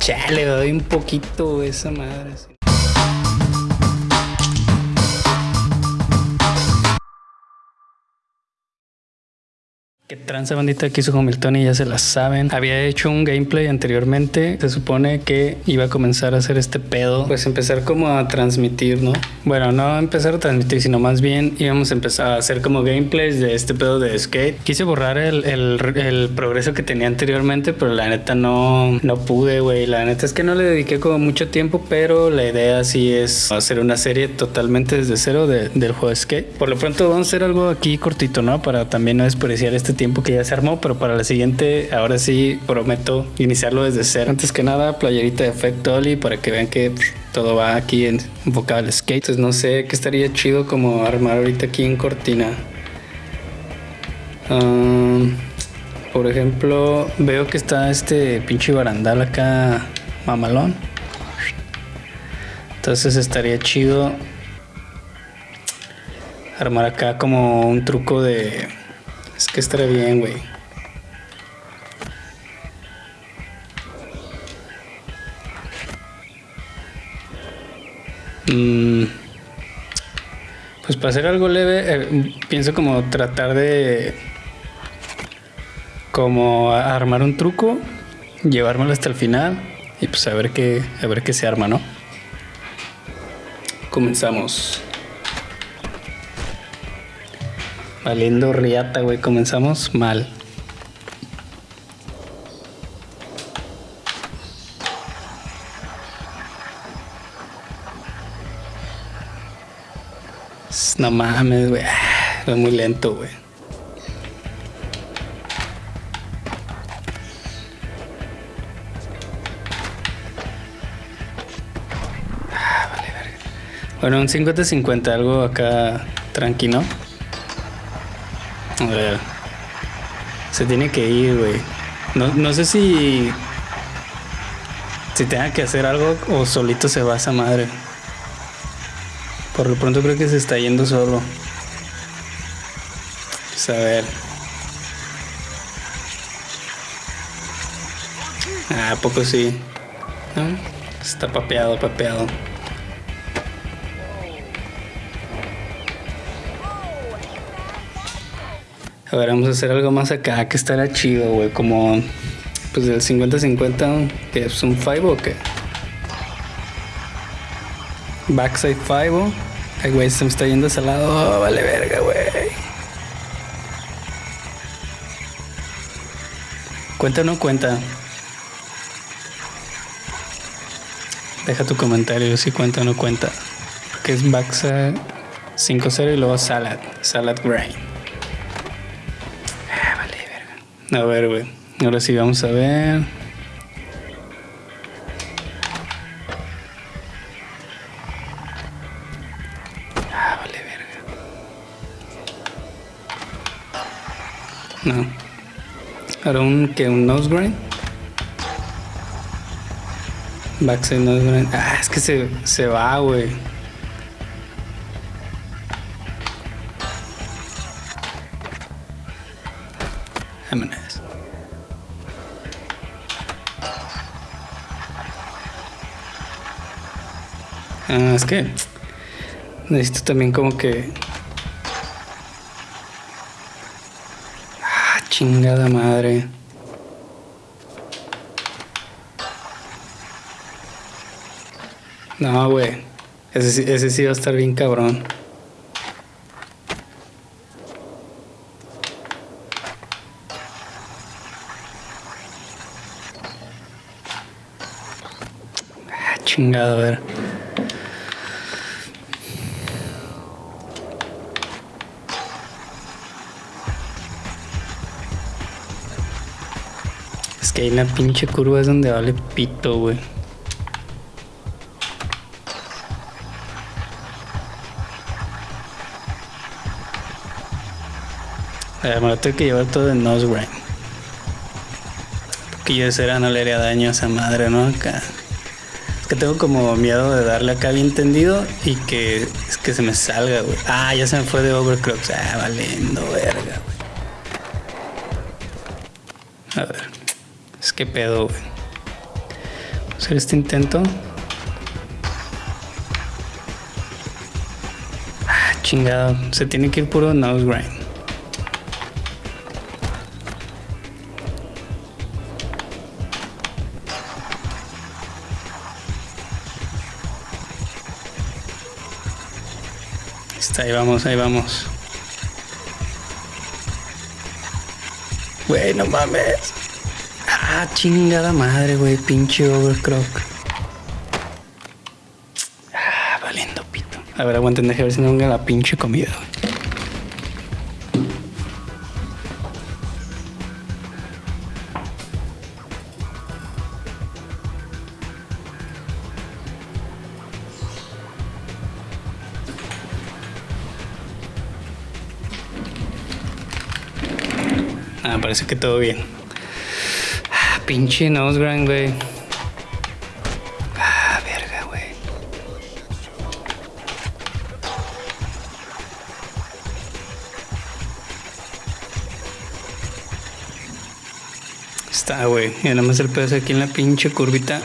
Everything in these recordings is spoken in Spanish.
Chale, doy un poquito esa madre. Tranza bandita aquí su Hamilton y ya se la saben. Había hecho un gameplay anteriormente. Se supone que iba a comenzar a hacer este pedo. Pues empezar como a transmitir, ¿no? Bueno, no empezar a transmitir, sino más bien íbamos a empezar a hacer como gameplays de este pedo de skate. Quise borrar el, el, el progreso que tenía anteriormente, pero la neta no, no pude, güey. La neta es que no le dediqué como mucho tiempo, pero la idea sí es hacer una serie totalmente desde cero de, del juego de skate. Por lo pronto vamos a hacer algo aquí cortito, ¿no? Para también no desperdiciar este tiempo que ya se armó, pero para la siguiente, ahora sí prometo iniciarlo desde cero. Antes que nada, playerita de Effect Dolly para que vean que pff, todo va aquí en enfocado al skate. Entonces no sé qué estaría chido como armar ahorita aquí en Cortina. Por ejemplo, veo que está este pinche barandal acá mamalón. Entonces estaría chido armar acá como un truco de es que estaría bien, güey. Mm, pues para hacer algo leve, eh, pienso como tratar de como armar un truco, llevármelo hasta el final y pues a ver qué, a ver qué se arma, ¿no? Comenzamos. Valiendo riata, güey. Comenzamos mal. No mames, güey. Es muy lento, güey. Ah. Bueno, un 50-50, algo acá tranquilo. Ver. Se tiene que ir, güey. No, no sé si. Si tenga que hacer algo o solito se va esa madre. Por lo pronto creo que se está yendo solo. Pues a ver. Ah, ¿a poco sí. ¿No? Está papeado, papeado. A ver, vamos a hacer algo más acá que estará chido, güey. Como, pues del 50-50, que es un 5 o qué. Backside 5. Ay, güey, se me está yendo ese lado. Oh, vale, verga, güey. ¿Cuenta o no cuenta? Deja tu comentario si cuenta o no cuenta. Porque es backside 5-0 y luego salad. Salad grind. A ver, güey. Ahora sí vamos a ver. Ah, vale, verga. No. Ahora un que un nose grind. Backside nose grind. Ah, es que se, se va, güey. Vámonos. Ah, es que necesito también como que... Ah, chingada madre. No, güey. Ese, ese sí va a estar bien cabrón. Chingado, a ver. Es que hay una pinche curva es donde vale pito, güey. Ver, me lo tengo que llevar todo en nose grind. Porque yo de cera no le haría daño a esa madre, ¿no? Acá. Que tengo como miedo de darle acá bien tendido y que es que se me salga, güey. Ah, ya se me fue de overclocks. Ah, valiendo, verga. A ver. Es que pedo, güey. Hacer este intento. Ah, chingado. Se tiene que ir puro nose grind. Ahí vamos, ahí vamos. Güey, no mames. Ah, chingada madre, güey. Pinche overcrock. Ah, valiendo pito. A ver, aguanten, déjame ver si no venga la pinche comida, Ah, parece que todo bien. Ah, pinche Nosegrind, güey. Ah, verga, güey. Está, güey. Y nada más el pedazo aquí en la pinche curvita.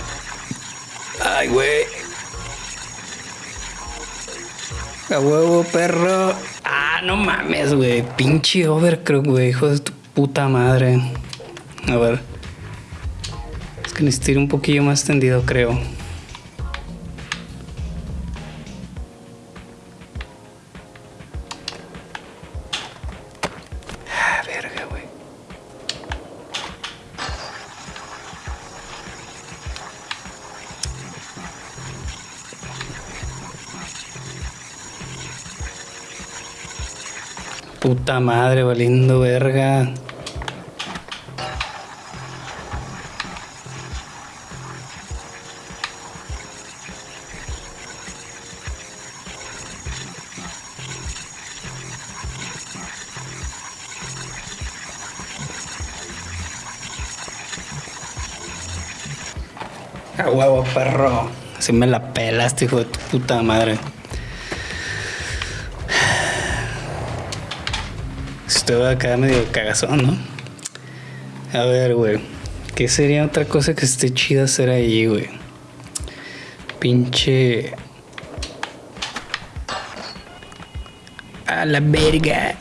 Ay, güey. A huevo, perro. Ah, no mames, güey. Pinche overcrock, güey. Hijo de tu puta madre. A ver. Es que necesito ir un poquillo más tendido, creo. Ah, verga. Puta madre, valiendo verga. Perro. Así me la pelaste, hijo de tu puta madre. Estoy acá medio cagazón, ¿no? A ver, güey. ¿Qué sería otra cosa que esté chida hacer ahí, güey? Pinche. A la verga.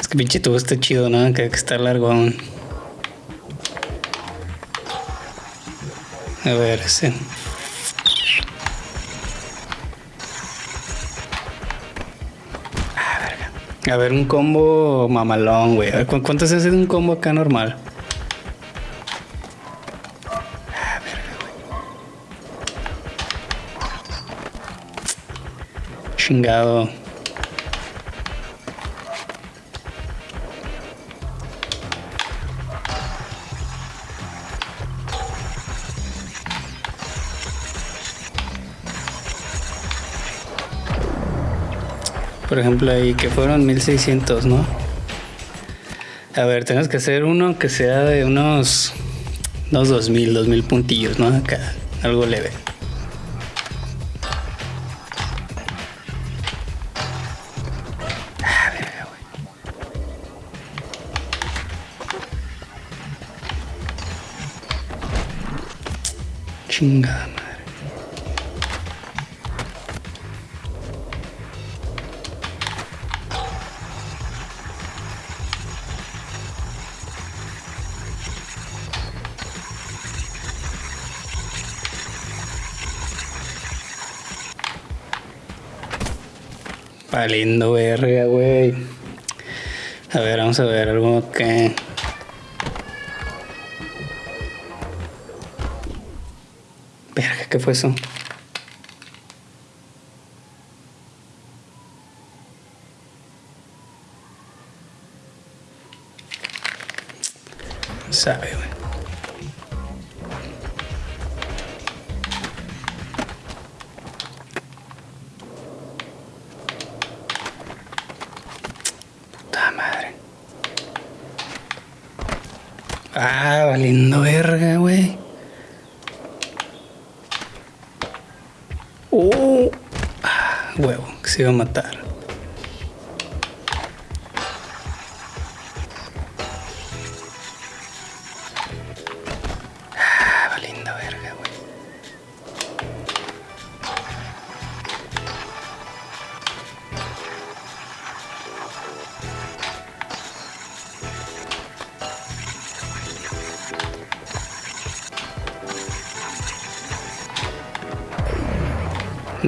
Es que pinche tubo está chido, ¿no? Que, que está largo aún. A ver, ese. Ah. A ver, un combo mamalón, güey. ¿cu- ¿cuánto se hace de un combo acá normal? Ah, verga, güey. Chingado. Por ejemplo, ahí que fueron 1600, ¿no? A ver, tenemos que hacer uno que sea de unos, unos 2000, 2000 puntillos, ¿no? Acá, algo leve. Valiendo verga, güey. A ver, vamos a ver algo que. Verga, ¿qué fue eso? Sabe, Ah, valiendo verga, güey. Oh. Ah, huevo, que se iba a matar.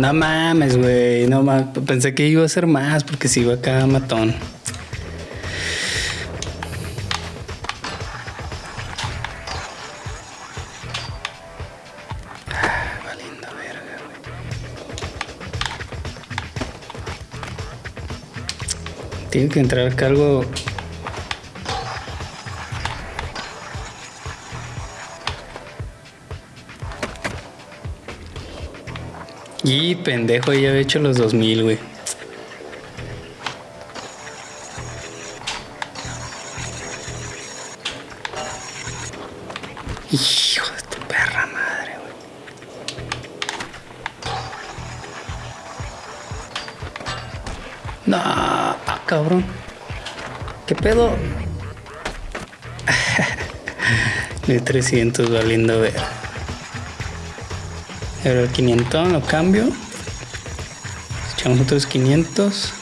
No mames, güey. No mames. Pensé que iba a ser más porque sigo acá matón. Tiene que entrar acá algo. Y pendejo, ya había hecho los 2000, güey. Hijo de tu perra madre, güey. No, ah, cabrón. ¿Qué pedo? 1300 valiendo ver. Ahora el 500 lo cambio. Echamos otros 500.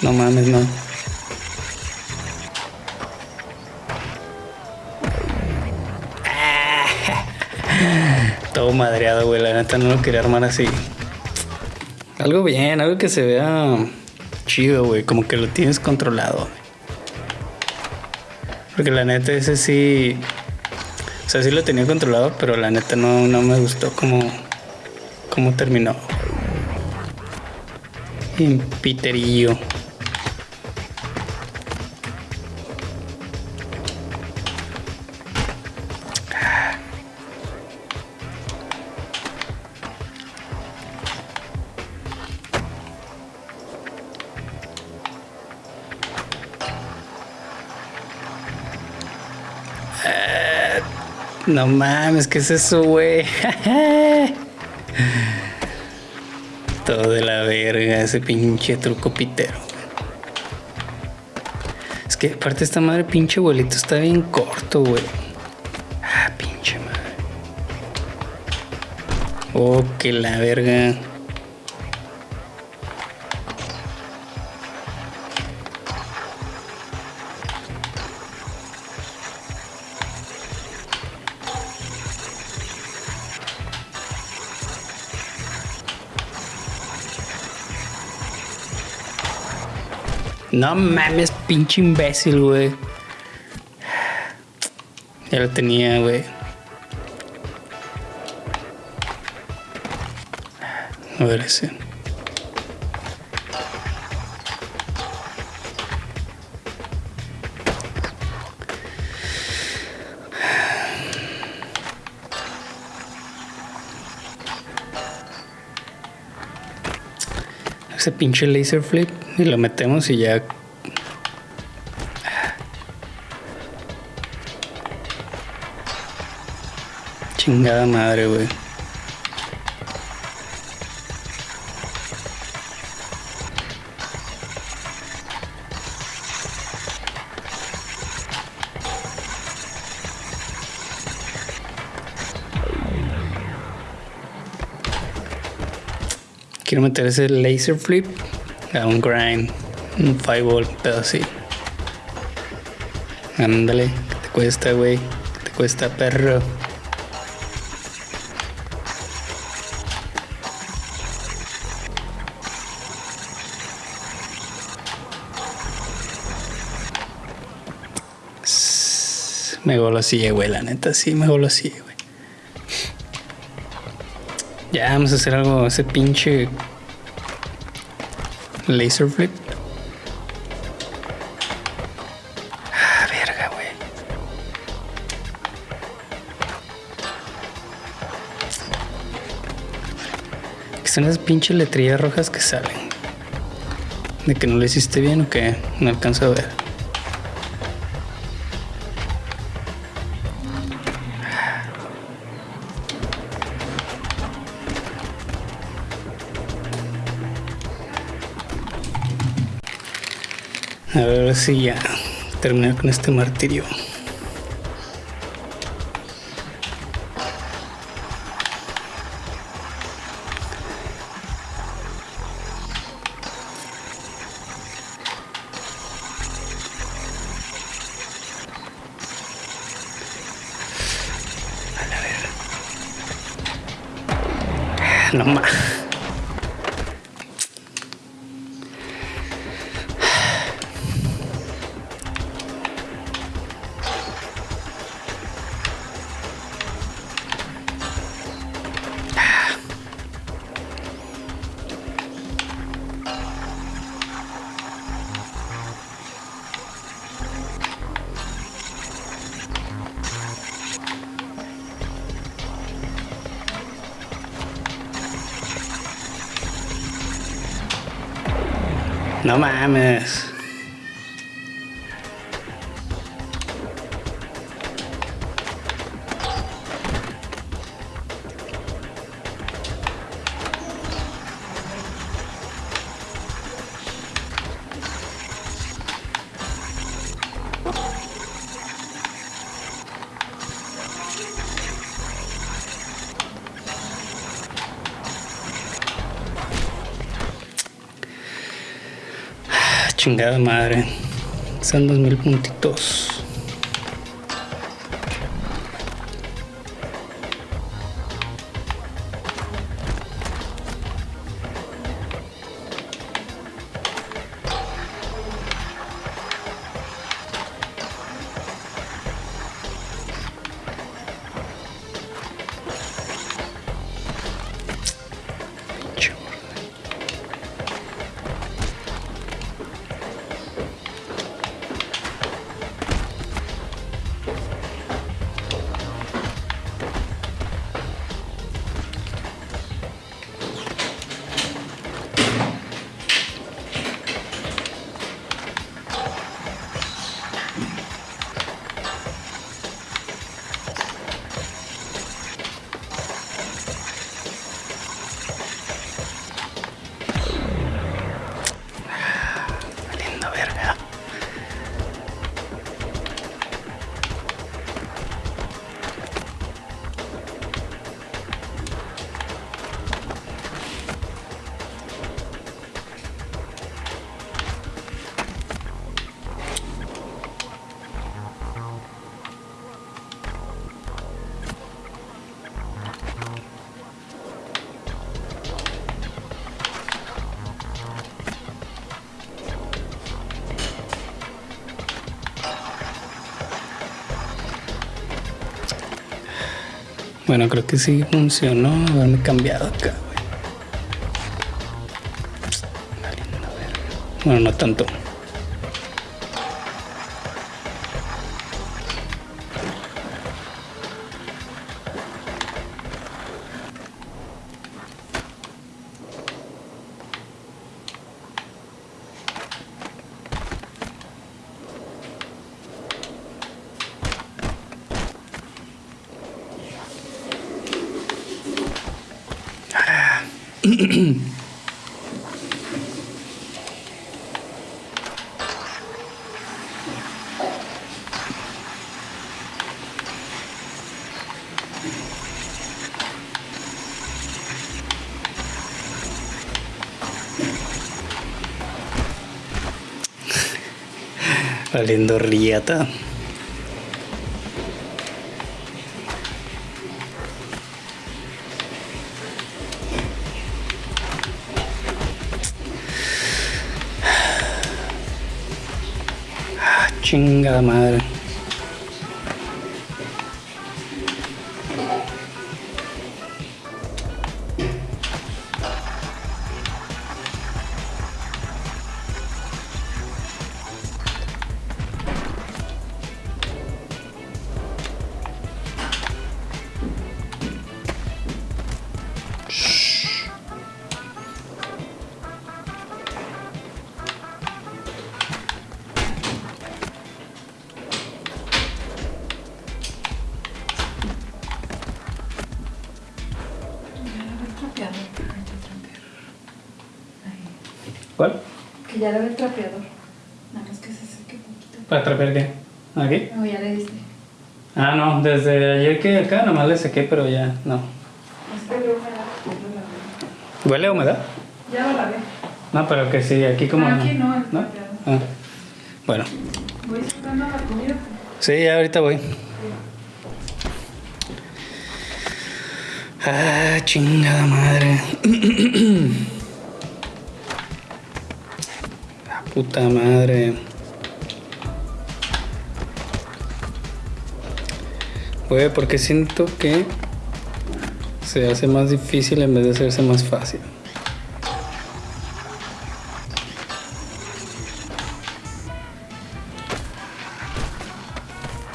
No mames, no. Todo madreado, güey. La neta no lo quería armar así. Algo bien, algo que se vea chido, güey. Como que lo tienes controlado. Porque la neta ese sí... O sea, sí lo tenía controlado, pero la neta no, no me gustó cómo, cómo terminó. En. No mames, ¿qué es eso, güey? Todo de la verga, ese pinche truco pitero. Es que aparte esta madre pinche abuelito está bien corto, güey. Ah, pinche madre. Oh, que la verga. No mames, pinche imbécil, güey. Ya lo tenía, güey. A ver ese. Ese pinche laser flip y lo metemos y ya. Chingada madre, güey. Quiero meter ese laser flip un grind, un fireball, pero así. Ándale, ¿qué te cuesta, güey? ¿Qué te cuesta, perro? Me golosía, güey, la neta, sí, me golosía, güey. Ya, vamos a hacer algo, ese pinche laser flip. Ah, verga, güey. Son esas pinches letrillas rojas que salen. De que no lo hiciste bien o que no alcanzo a ver. A ver si ya terminar con este martirio. no más. No mames. Chingada madre. Son dos mil puntitos. Bueno, creo que sí funcionó haberme cambiado acá. Bueno, no tanto. Valiendo riata. Ah, chingada madre. El trapeador. Nada más que se seque poquito. ¿Para trapear qué? ¿Aquí? No, ya le diste. Ah, no, desde ayer que acá nomás le sequé, pero ya no. Es que lo lavé. ¿Huele a humedad? Ya lo lavé. No, pero que sí, aquí como. Ah, aquí no, el trapeador. Ah. Bueno, Voy sacando la comida. sí, ya ahorita voy. Ah, chingada madre. puta madre. Güey, porque siento que se hace más difícil en vez de hacerse más fácil.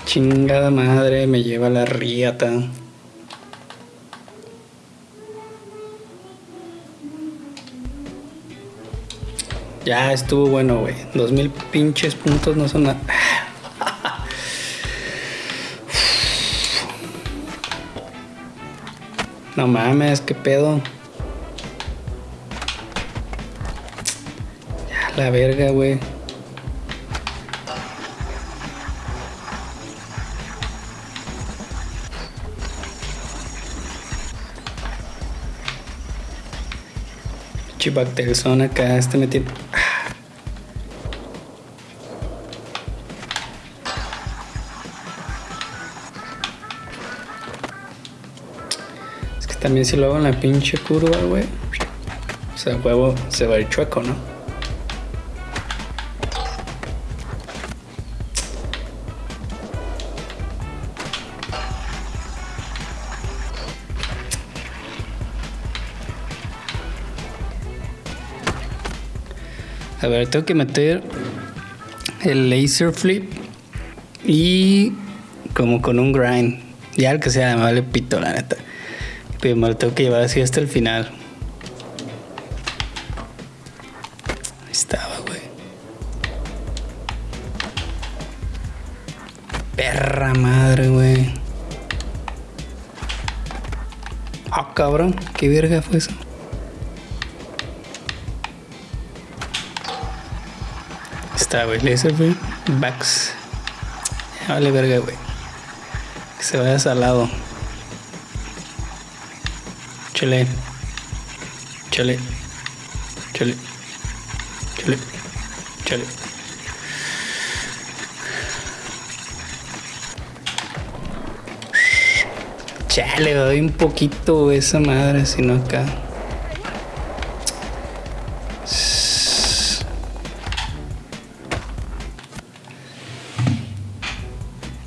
Chingada madre, me lleva la riata. Ya estuvo bueno, güey. Dos mil pinches puntos no son nada. No mames, qué pedo. Ya la verga, güey. Chibactelson acá, este. Es también si lo hago en la pinche curva, güey. O sea, huevo se va a ir chueco, ¿no? A ver, tengo que meter el laser flip y como con un grind. Ya el que sea, me vale pito, la neta. Pero me lo tengo que llevar así hasta el final. Ahí estaba, güey. Perra madre, güey. Ah, cabrón. ¿Qué verga fue eso? Está, güey. Laser flip. Backs. Ya vale verga, güey. Que se vaya salado. Chile. Chile. Chile. Chile. Chile. Chale, doy un poquito esa madre, si no acá.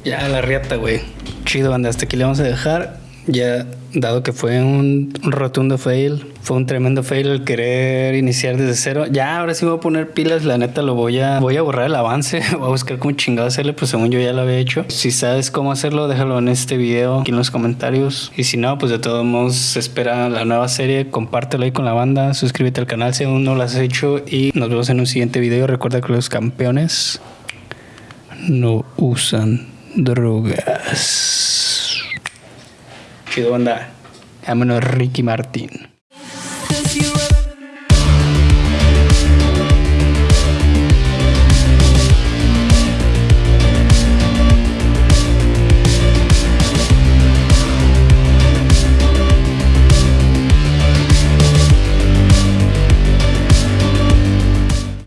Ya la riata, güey. Chido, banda. Hasta aquí le vamos a dejar. Ya, dado que fue un rotundo fail, fue un tremendo fail el querer iniciar desde cero. Ya, ahora sí voy a poner pilas. La neta, lo voy a, voy a borrar el avance. Voy a buscar cómo chingado hacerle, pues según yo ya lo había hecho. Si sabes cómo hacerlo, déjalo en este video, aquí en los comentarios. Y si no, pues de todos modos, espera la nueva serie. Compártelo ahí con la banda. Suscríbete al canal si aún no lo has hecho. Y nos vemos en un siguiente video. Recuerda que los campeones no usan drogas. Chido, banda. Vámonos, Ricky Martín.